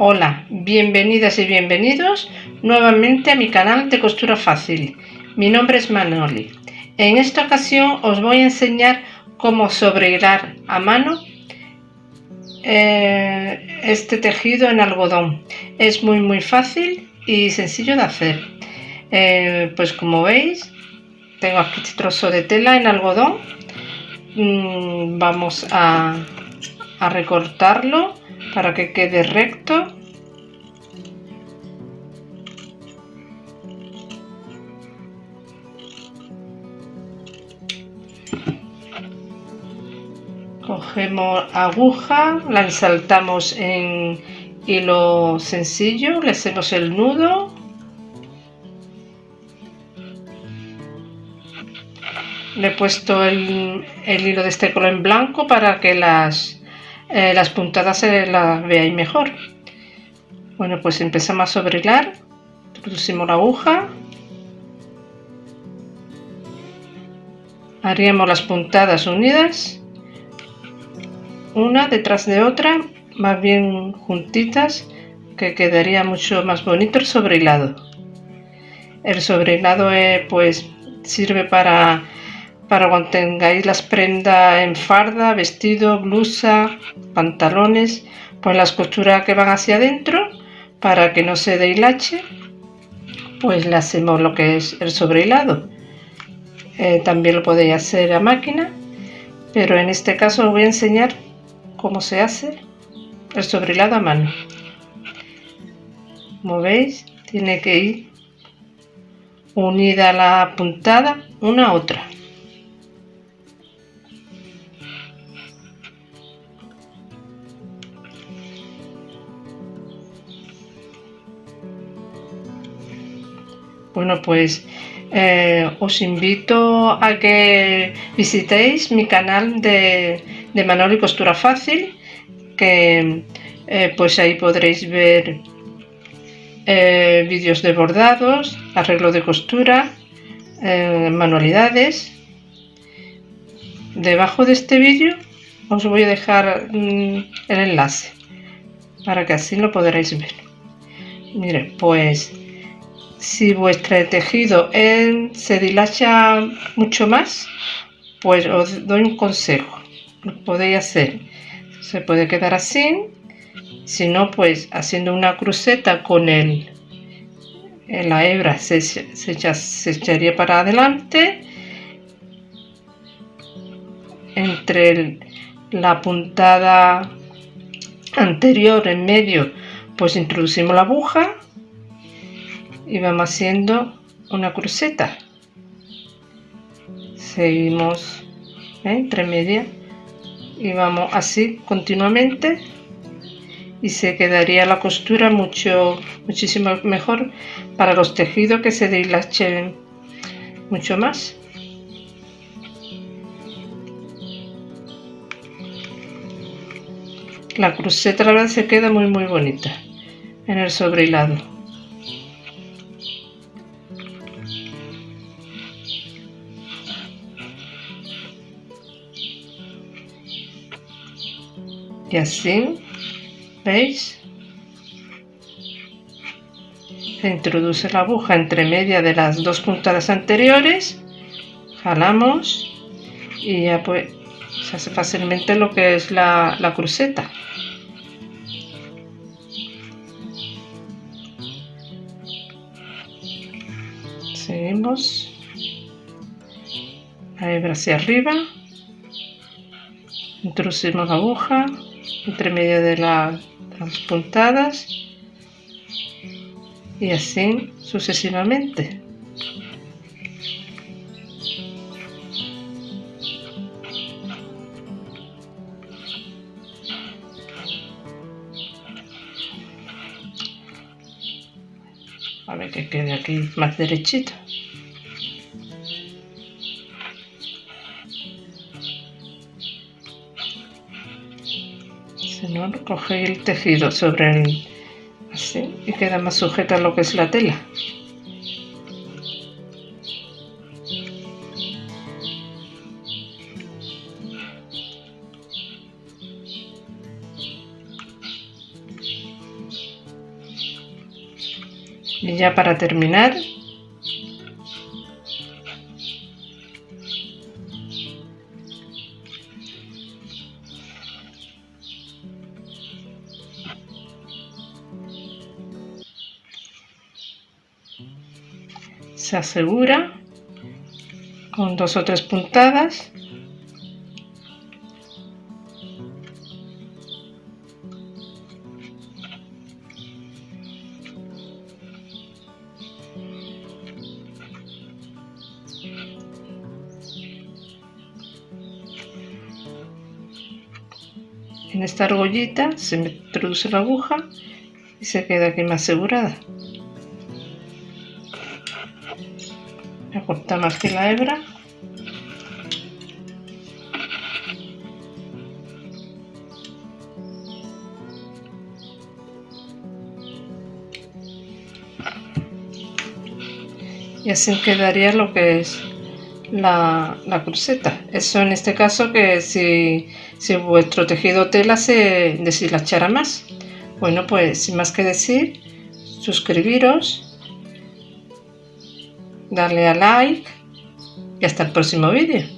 Hola, bienvenidas y bienvenidos nuevamente a mi canal de costura fácil. Mi nombre es Manoli. En esta ocasión os voy a enseñar cómo sobrehilar a mano eh, este tejido en algodón. Es muy muy fácil y sencillo de hacer. Eh, pues como veis, tengo aquí este trozo de tela en algodón. Mm, vamos a recortarlo para que quede recto. Cogemos aguja la ensaltamos en hilo sencillo le hacemos el nudo le he puesto el, hilo de este color en blanco para que las, eh, las puntadas se las veáis mejor. Bueno pues empezamos a sobrehilar introducimos la aguja. Haríamos las puntadas unidas. Una detrás de otra, más bien juntitas, que quedaría mucho más bonito el sobrehilado. El sobrehilado eh, pues sirve para, para cuando tengáis las prendas en farda, vestido, blusa, pantalones, pues las costuras que van hacia adentro, para que no se dehilache, pues le hacemos lo que es el sobrehilado. Eh, también lo podéis hacer a máquina, pero en este caso os voy a enseñar cómo se hace el sobrelado a mano. Como veis, tiene que ir unida la puntada una a otra. Bueno, pues eh, os invito a que visitéis mi canal de, de y Costura Fácil, que eh, pues ahí podréis ver eh, vídeos de bordados, arreglo de costura, manualidades. Debajo de este vídeo os voy a dejar mm, el enlace para que así lo podréis ver. Mire, pues si vuestro tejido se dilacha mucho más, pues os doy un consejo. Lo podéis hacer. Se puede quedar así. Si no, pues haciendo una cruceta con el, la hebra se, se echaría para adelante. Entre la puntada anterior en medio, pues introducimos la aguja y vamos haciendo una cruceta. Seguimos ¿eh? entre media y vamos así continuamente y se quedaría la costura mucho muchísimo mejor para los tejidos que se dilachen mucho más. La cruceta la verdad se queda muy muy bonita en el sobrehilado y así veis se introduce la aguja entre media de las dos puntadas anteriores jalamos y ya pues se hace fácilmente lo que es la, la cruceta. Seguimos. La hebra hacia arriba. Introducimos la aguja entre medio de, las puntadas y así sucesivamente. A ver que quede aquí más derechito. ¿no? Coge el tejido sobre el... así, y queda más sujeta a lo que es la tela. Y ya para terminar, se asegura con dos o tres puntadas. En esta argollita se introduce la aguja y se queda aquí más asegurada cortamos aquí la hebra. Y así quedaría lo que es la, la cruceta. Eso en este caso que si, si vuestro tejido tela se deshilachara más. Bueno pues sin más que decir suscribiros darle a like y hasta el próximo vídeo.